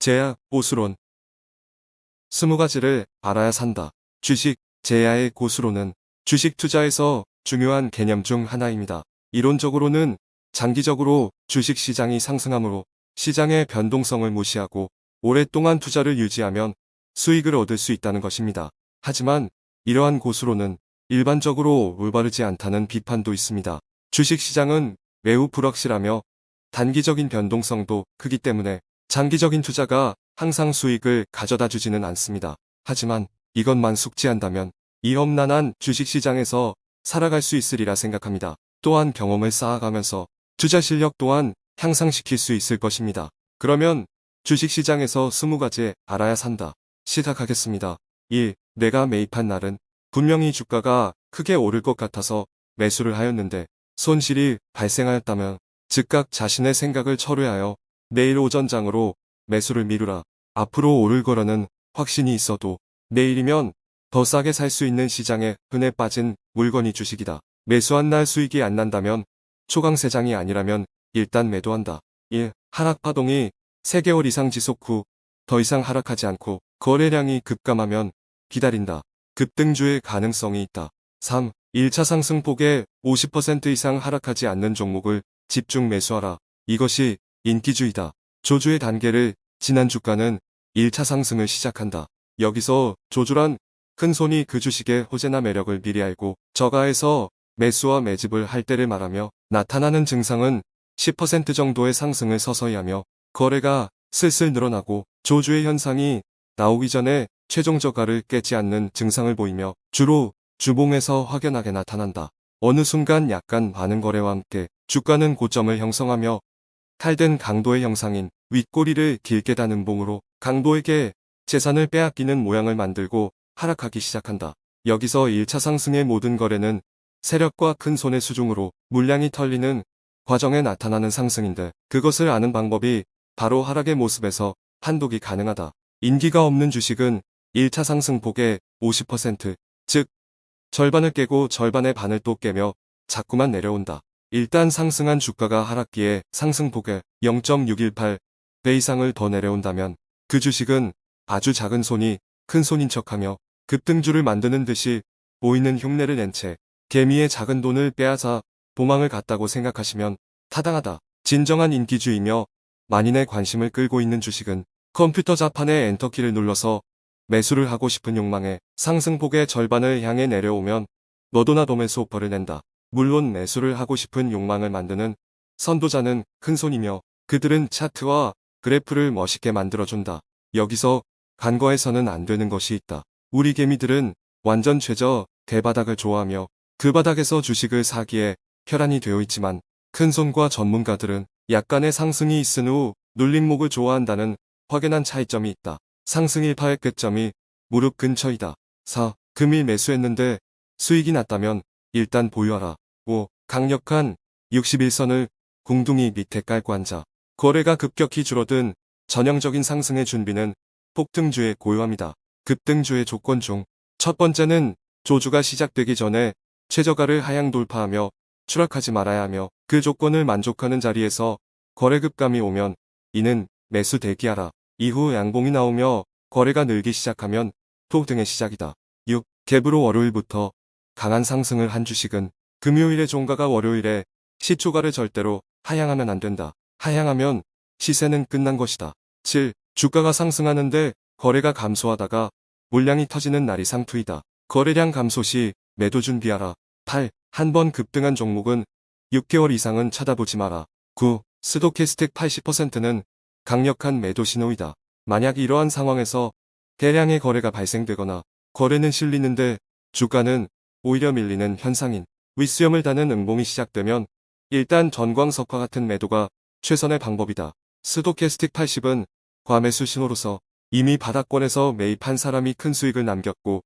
제야, 고수론. 스무 가지를 알아야 산다. 주식, 제야의 고수론은 주식 투자에서 중요한 개념 중 하나입니다. 이론적으로는 장기적으로 주식 시장이 상승하므로 시장의 변동성을 무시하고 오랫동안 투자를 유지하면 수익을 얻을 수 있다는 것입니다. 하지만 이러한 고수론은 일반적으로 올바르지 않다는 비판도 있습니다. 주식 시장은 매우 불확실하며 단기적인 변동성도 크기 때문에 장기적인 투자가 항상 수익을 가져다 주지는 않습니다. 하지만 이것만 숙지한다면 이 험난한 주식시장에서 살아갈 수 있으리라 생각합니다. 또한 경험을 쌓아가면서 투자 실력 또한 향상시킬 수 있을 것입니다. 그러면 주식시장에서 20가지 알아야 산다. 시작하겠습니다. 1. 내가 매입한 날은 분명히 주가가 크게 오를 것 같아서 매수를 하였는데 손실이 발생하였다면 즉각 자신의 생각을 철회하여 내일 오전 장으로 매수를 미루라. 앞으로 오를 거라는 확신이 있어도 내일이면 더 싸게 살 수 있는 시장에 흔해 빠진 물건이 주식이다. 매수한 날 수익이 안 난다면 초강세장이 아니라면 일단 매도한다. 1. 하락 파동이 3개월 이상 지속 후 더 이상 하락하지 않고 거래량이 급감하면 기다린다. 급등주의 가능성이 있다. 3. 1차 상승폭에 50% 이상 하락하지 않는 종목을 집중 매수하라. 이것이 인기주의다. 조주의 단계를 지난 주가는 1차 상승을 시작한다. 여기서 조주란 큰 손이 그 주식의 호재나 매력을 미리 알고 저가에서 매수와 매집을 할 때를 말하며 나타나는 증상은 10% 정도의 상승을 서서히 하며 거래가 슬슬 늘어나고 조주의 현상이 나오기 전에 최종 저가를 깨지 않는 증상을 보이며 주로 주봉에서 확연하게 나타난다. 어느 순간 약간 많은 거래와 함께 주가는 고점을 형성하며 탈된 강도의 형상인 윗꼬리를 길게 다는 봉으로 강도에게 재산을 빼앗기는 모양을 만들고 하락하기 시작한다. 여기서 1차 상승의 모든 거래는 세력과 큰 손의 수중으로 물량이 털리는 과정에 나타나는 상승인데 그것을 아는 방법이 바로 하락의 모습에서 판독이 가능하다. 인기가 없는 주식은 1차 상승폭의 50%, 즉 절반을 깨고 절반의 반을 또 깨며 자꾸만 내려온다. 일단 상승한 주가가 하락기에 상승폭의 0.618배 이상을 더 내려온다면 그 주식은 아주 작은 손이 큰 손인 척하며 급등주를 만드는 듯이 보이는 흉내를 낸 채 개미의 작은 돈을 빼앗아 도망을 갔다고 생각하시면 타당하다. 진정한 인기주의며 만인의 관심을 끌고 있는 주식은 컴퓨터 자판에 엔터키를 눌러서 매수를 하고 싶은 욕망에 상승폭의 절반을 향해 내려오면 너도 나도 매수 오퍼를 낸다. 물론 매수를 하고 싶은 욕망을 만드는 선도자는 큰 손이며 그들은 차트와 그래프를 멋있게 만들어준다. 여기서 간과해서는 안 되는 것이 있다. 우리 개미들은 완전 최저 대바닥을 좋아하며 그 바닥에서 주식을 사기에 혈안이 되어 있지만 큰손과 전문가들은 약간의 상승이 있은 후 눌림목을 좋아한다는 확연한 차이점이 있다. 상승 일파의 끝점이 무릎 근처이다. 4. 금일 매수했는데 수익이 났다면 일단 보유하라. 5. 강력한 61선을 궁둥이 밑에 깔고 앉아. 거래가 급격히 줄어든 전형적인 상승의 준비는 폭등주의 고요함이다. 급등주의 조건 중 첫 번째는 조주가 시작되기 전에 최저가를 하향 돌파하며 추락하지 말아야 하며 그 조건을 만족하는 자리에서 거래급감이 오면 이는 매수 대기하라. 이후 양봉이 나오며 거래가 늘기 시작하면 폭등의 시작이다. 6. 갭으로 월요일부터 강한 상승을 한 주식은 금요일의 종가가 월요일에 시초가를 절대로 하향하면 안 된다. 하향하면 시세는 끝난 것이다. 7. 주가가 상승하는데 거래가 감소하다가 물량이 터지는 날이 상투이다. 거래량 감소 시 매도 준비하라. 8. 한 번 급등한 종목은 6개월 이상은 쳐다보지 마라. 9. 스토캐스틱 80%는 강력한 매도 신호이다. 만약 이러한 상황에서 대량의 거래가 발생되거나 거래는 실리는데 주가는 오히려 밀리는 현상인 윗수염을 다는 응봉이 시작되면 일단 전광석화 같은 매도가 최선의 방법이다. 스토캐스틱 80은 과매수 신호로서 이미 바닥권에서 매입한 사람이 큰 수익을 남겼고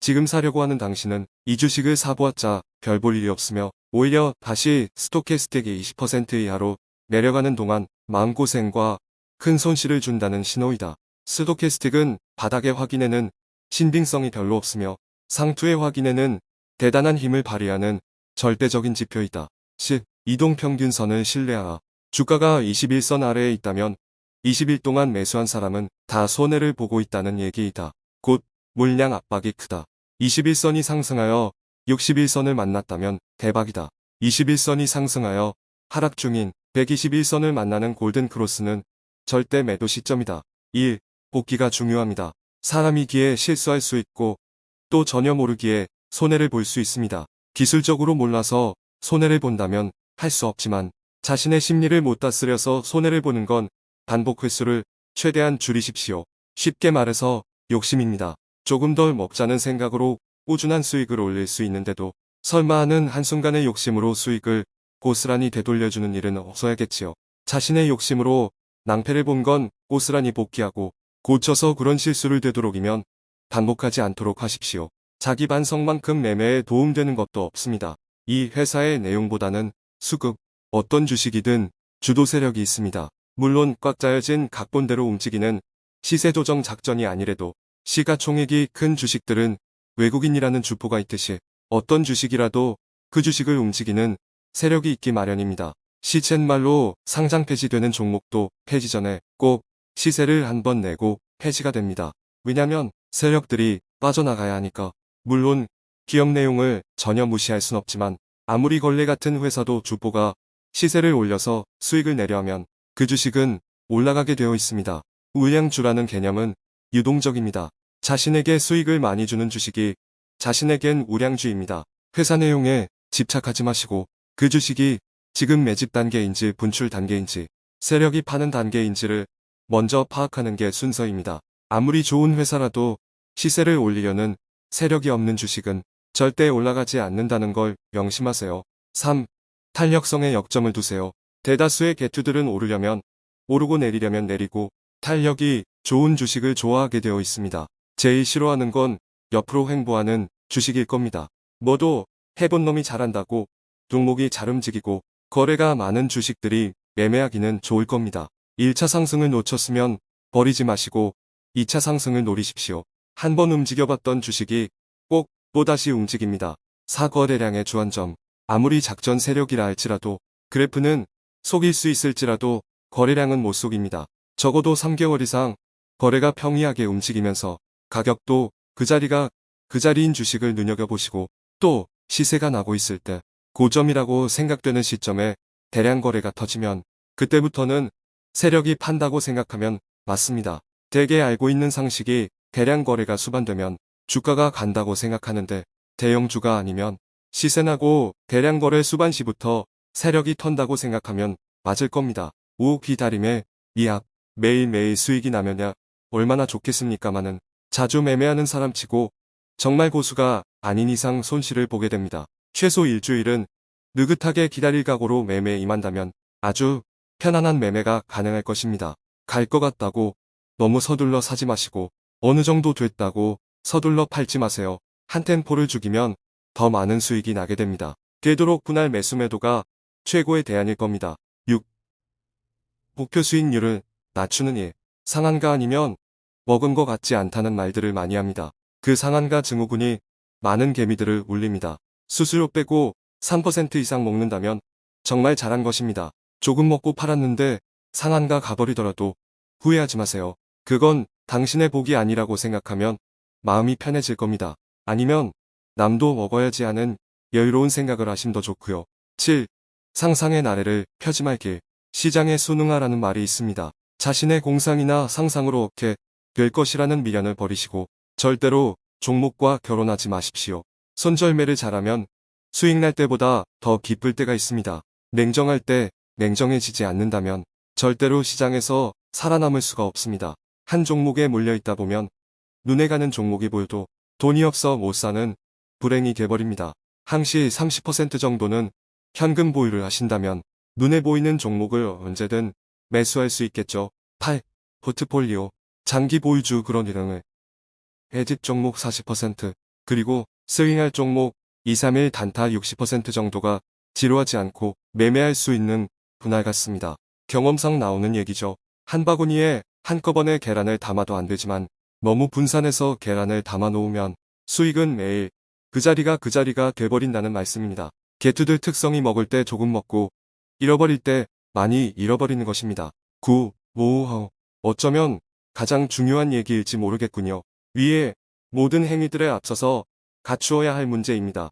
지금 사려고 하는 당신은 이 주식을 사보았자 별 볼 일이 없으며 오히려 다시 스토캐스틱이 20% 이하로 내려가는 동안 마음고생과 큰 손실을 준다는 신호이다. 스토캐스틱은 바닥의 확인에는 신빙성이 별로 없으며 상투의 확인에는 대단한 힘을 발휘하는 절대적인 지표이다. 10. 이동평균선을 신뢰하라. 주가가 21선 아래에 있다면 20일 동안 매수한 사람은 다 손해를 보고 있다는 얘기이다. 곧 물량 압박이 크다. 21선이 상승하여 61선을 만났다면 대박이다. 21선이 상승하여 하락 중인 121선을 만나는 골든 크로스는 절대 매도 시점이다. 1. 복귀가 중요합니다. 사람이기에 실수할 수 있고 또 전혀 모르기에 손해를 볼 수 있습니다. 기술적으로 몰라서 손해를 본다면 할 수 없지만 자신의 심리를 못 다스려서 손해를 보는 건 반복 횟수를 최대한 줄이십시오. 쉽게 말해서 욕심입니다. 조금 덜 먹자는 생각으로 꾸준한 수익을 올릴 수 있는데도 설마 하는 한순간의 욕심으로 수익을 고스란히 되돌려주는 일은 없어야겠지요. 자신의 욕심으로 낭패를 본 건 고스란히 복귀하고 고쳐서 그런 실수를 되도록이면 반복하지 않도록 하십시오. 자기 반성만큼 매매에 도움되는 것도 없습니다. 이 회사의 내용보다는 수급, 어떤 주식이든 주도 세력이 있습니다. 물론 꽉 짜여진 각본대로 움직이는 시세 조정 작전이 아니래도 시가총액이 큰 주식들은 외국인이라는 주포가 있듯이 어떤 주식이라도 그 주식을 움직이는 세력이 있기 마련입니다. 시쳇말로 상장 폐지되는 종목도 폐지 전에 꼭 시세를 한 번 내고 폐지가 됩니다. 왜냐면 세력들이 빠져나가야 하니까. 물론 기업 내용을 전혀 무시할 순 없지만 아무리 걸레 같은 회사도 주포가 시세를 올려서 수익을 내려 하면 그 주식은 올라가게 되어 있습니다. 우량주라는 개념은 유동적입니다. 자신에게 수익을 많이 주는 주식이 자신에겐 우량주입니다. 회사 내용에 집착하지 마시고 그 주식이 지금 매집 단계인지 분출 단계인지 세력이 파는 단계인지를 먼저 파악하는 게 순서입니다. 아무리 좋은 회사라도 시세를 올리려는 세력이 없는 주식은 절대 올라가지 않는다는 걸 명심하세요. 3. 탄력성에 역점을 두세요. 대다수의 개투들은 오르려면 오르고 내리려면 내리고 탄력이 좋은 주식을 좋아하게 되어 있습니다. 제일 싫어하는 건 옆으로 횡보하는 주식일 겁니다. 뭐도 해본 놈이 잘한다고 종목이 잘 움직이고 거래가 많은 주식들이 매매하기는 좋을 겁니다. 1차 상승을 놓쳤으면 버리지 마시고 2차 상승을 노리십시오. 한번 움직여봤던 주식이 꼭 또다시 움직입니다. 사거래량의 주안점 아무리 작전 세력이라 할지라도 그래프는 속일 수 있을지라도 거래량은 못 속입니다. 적어도 3개월 이상 거래가 평이하게 움직이면서 가격도 그 자리가 그 자리인 주식을 눈여겨보시고 또 시세가 나고 있을 때 고점이라고 생각되는 시점에 대량 거래가 터지면 그때부터는 세력이 판다고 생각하면 맞습니다. 대개 알고 있는 상식이 대량 거래가 수반되면 주가가 간다고 생각하는데 대형주가 아니면 시세나고 대량 거래 수반 시부터 세력이 턴다고 생각하면 맞을 겁니다. 우 기다림에 미약 매일매일 수익이 나면야 얼마나 좋겠습니까마는 자주 매매하는 사람치고 정말 고수가 아닌 이상 손실을 보게 됩니다. 최소 일주일은 느긋하게 기다릴 각오로 매매에 임한다면 아주 편안한 매매가 가능할 것입니다. 갈 것 같다고 너무 서둘러 사지 마시고 어느 정도 됐다고 서둘러 팔지 마세요. 한 템포를 죽이면 더 많은 수익이 나게 됩니다. 되도록 분할 매수 매도가 최고의 대안일 겁니다. 6. 목표 수익률을 낮추는 일. 상한가 아니면 먹은 것 같지 않다는 말들을 많이 합니다. 그 상한가 증후군이 많은 개미들을 울립니다. 수수료 빼고 3% 이상 먹는다면 정말 잘한 것입니다. 조금 먹고 팔았는데 상한가 가버리더라도 후회하지 마세요. 그건 당신의 복이 아니라고 생각하면 마음이 편해질 겁니다. 아니면 남도 먹어야지 하는 여유로운 생각을 하심 더 좋고요. 7. 상상의 나래를 펴지 말길. 시장에 순응하라는 말이 있습니다. 자신의 공상이나 상상으로 얻게 될 것이라는 미련을 버리시고 절대로 종목과 결혼하지 마십시오. 손절매를 잘하면 수익 날 때보다 더 기쁠 때가 있습니다. 냉정할 때 냉정해지지 않는다면 절대로 시장에서 살아남을 수가 없습니다. 한 종목에 몰려있다 보면 눈에 가는 종목이 보여도 돈이 없어 못 사는 불행이 돼버립니다. 항시 30% 정도는 현금 보유를 하신다면 눈에 보이는 종목을 언제든 매수할 수 있겠죠. 8. 포트폴리오 장기 보유주 그런 이름을 해집 종목 40% 그리고 스윙할 종목 2, 3일 단타 60% 정도가 지루하지 않고 매매할 수 있는 분할 같습니다. 경험상 나오는 얘기죠. 한 바구니에 한꺼번에 계란을 담아도 안 되지만 너무 분산해서 계란을 담아 놓으면 수익은 매일 그 자리가 그 자리가 돼버린다는 말씀입니다. 개투들 특성이 먹을 때 조금 먹고 잃어버릴 때 많이 잃어버리는 것입니다. 9. 오호, 어쩌면 가장 중요한 얘기일지 모르겠군요. 위에 모든 행위들에 앞서서 갖추어야 할 문제입니다.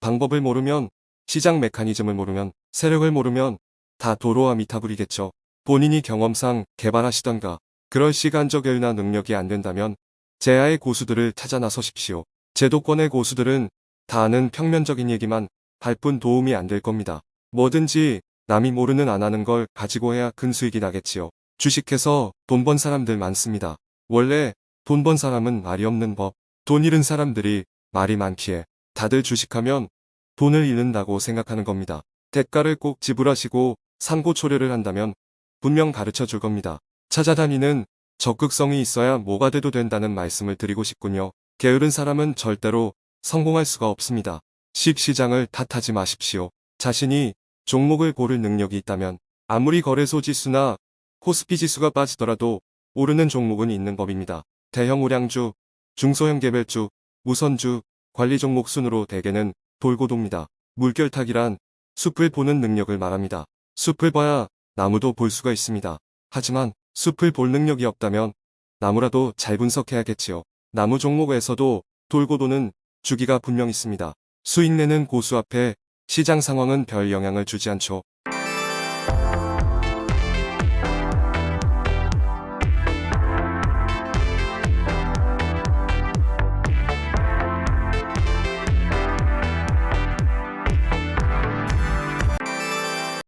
방법을 모르면, 시장 메커니즘을 모르면, 세력을 모르면 다 도로와 미타불이겠죠. 본인이 경험상 개발하시던가 그럴 시간적 여유나 능력이 안 된다면 제야의 고수들을 찾아 나서십시오. 제도권의 고수들은 다 아는 평면적인 얘기만 할 뿐 도움이 안 될 겁니다. 뭐든지 남이 모르는 안 하는 걸 가지고 해야 큰 수익이 나겠지요. 주식해서 돈 번 사람들 많습니다. 원래 돈 번 사람은 말이 없는 법. 돈 잃은 사람들이 말이 많기에 다들 주식하면 돈을 잃는다고 생각하는 겁니다. 대가를 꼭 지불하시고 상고초려를 한다면 분명 가르쳐 줄 겁니다. 찾아다니는 적극성이 있어야 뭐가 돼도 된다는 말씀을 드리고 싶군요. 게으른 사람은 절대로 성공할 수가 없습니다. 십시장을 탓하지 마십시오. 자신이 종목을 고를 능력이 있다면 아무리 거래소 지수나 코스피 지수가 빠지더라도 오르는 종목은 있는 법입니다. 대형 우량주, 중소형 개별주, 우선주, 관리 종목 순으로 대개는 돌고 돕니다. 물결타기란 숲을 보는 능력을 말합니다. 숲을 봐야 나무도 볼 수가 있습니다. 하지만 숲을 볼 능력이 없다면 나무라도 잘 분석해야겠지요. 나무 종목에서도 돌고 도는 주기가 분명 있습니다. 수익 내는 고수 앞에 시장 상황은 별 영향을 주지 않죠.